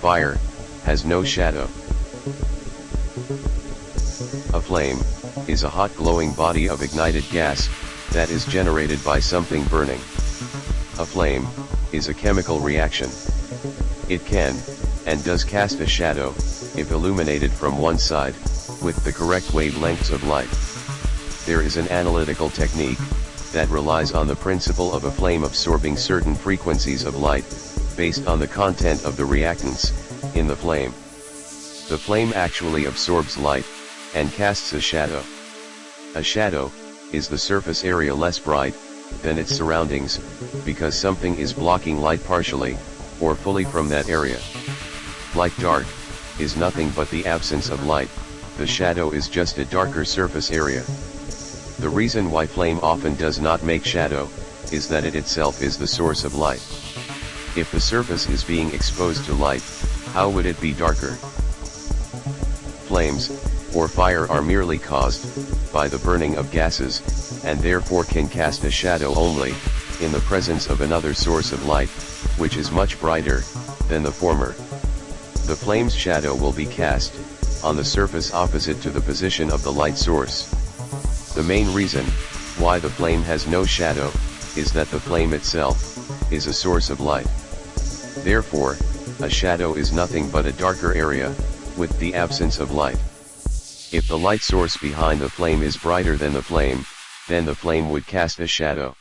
Fire has no shadow. A flame is a hot glowing body of ignited gas that is generated by something burning. A flame is a chemical reaction. It can, and does cast a shadow, if illuminated from one side with the correct wavelengths of light. There is an analytical technique, that relies on the principle of a flame absorbing certain frequencies of light, based on the content of the reactants, in the flame. The flame actually absorbs light, and casts a shadow. A shadow, is the surface area less bright, than its surroundings, because something is blocking light partially, or fully from that area. Like dark, is nothing but the absence of light, the shadow is just a darker surface area. The reason why flame often does not make shadow, is that it itself is the source of light. If the surface is being exposed to light, how would it be darker? Flames, or fire are merely caused, by the burning of gases, and therefore can cast a shadow only, in the presence of another source of light, which is much brighter, than the former. The flame's shadow will be cast, on the surface opposite to the position of the light source. The main reason, why the flame has no shadow, is that the flame itself, is a source of light. Therefore, a shadow is nothing but a darker area, with the absence of light. If the light source behind the flame is brighter than the flame, then the flame would cast a shadow.